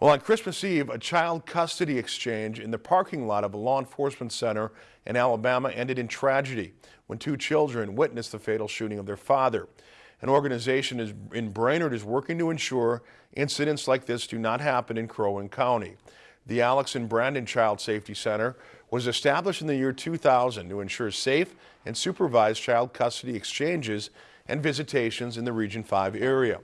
Well, on Christmas Eve, a child custody exchange in the parking lot of a law enforcement center in Alabama ended in tragedy when two children witnessed the fatal shooting of their father. An organization in Brainerd is working to ensure incidents like this do not happen in Crow Wing County. The Alex and Brandon Child Safety Center was established in the year 2000 to ensure safe and supervised child custody exchanges and visitations in the Region 5 area.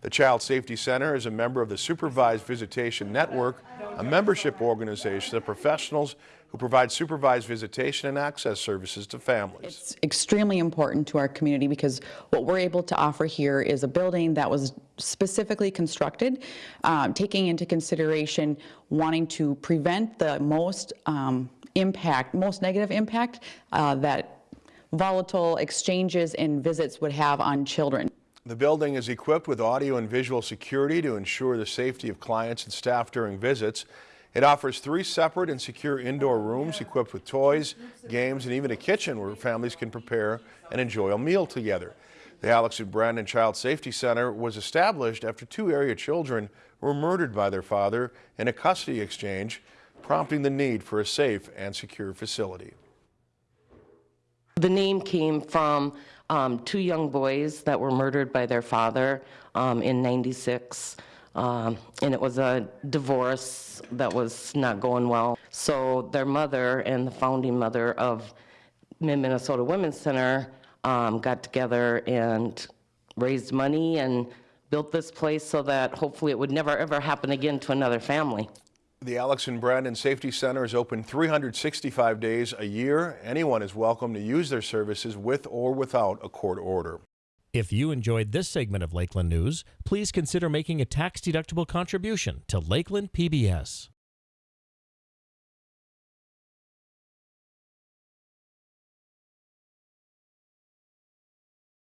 The Child Safety Center is a member of the Supervised Visitation Network, a membership organization of professionals who provide supervised visitation and access services to families. It's extremely important to our community because what we're able to offer here is a building that was specifically constructed, um, taking into consideration wanting to prevent the most um, impact, most negative impact uh, that volatile exchanges and visits would have on children. The building is equipped with audio and visual security to ensure the safety of clients and staff during visits. It offers three separate and secure indoor rooms equipped with toys, games, and even a kitchen where families can prepare and enjoy a meal together. The Alex and Brandon Child Safety Center was established after two area children were murdered by their father in a custody exchange, prompting the need for a safe and secure facility. The name came from um, two young boys that were murdered by their father um, in 96. Um, and it was a divorce that was not going well. So their mother and the founding mother of Mid-Minnesota Women's Center um, got together and raised money and built this place so that hopefully it would never ever happen again to another family. The Alex and Brandon Safety Center is open 365 days a year. Anyone is welcome to use their services with or without a court order. If you enjoyed this segment of Lakeland News, please consider making a tax-deductible contribution to Lakeland PBS.